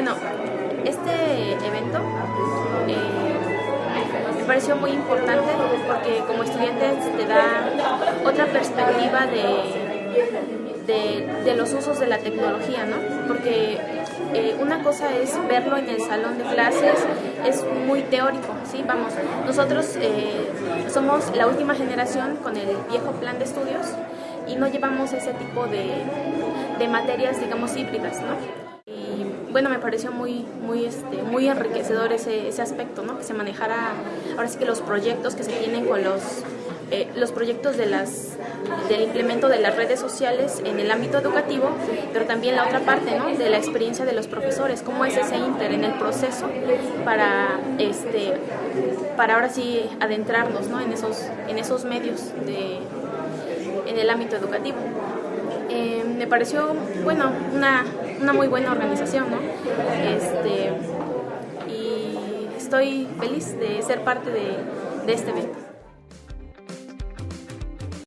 bueno, este evento eh, me pareció muy importante porque como estudiante te da otra perspectiva de, de, los usos de la tecnología, ¿no? Porque eh, una cosa es verlo en el salón de clases, es muy teórico, ¿sí? Vamos, nosotros eh, somos la última generación con el viejo plan de estudios y no llevamos ese tipo de, de materias, digamos, híbridas, ¿no? Bueno, me pareció muy, muy, este, muy enriquecedor ese, ese aspecto, ¿no? Que se manejara, ahora sí que los proyectos que se tienen con los, eh, los proyectos de las, del implemento de las redes sociales en el ámbito educativo, pero también la otra parte, ¿no? De la experiencia de los profesores, cómo es ese inter en el proceso para, este, para ahora sí adentrarnos, ¿no? En esos, en esos medios de, en el ámbito educativo. Eh, me pareció, bueno, una, una, muy buena organización, ¿no? Este, y estoy feliz de ser parte de, de este evento.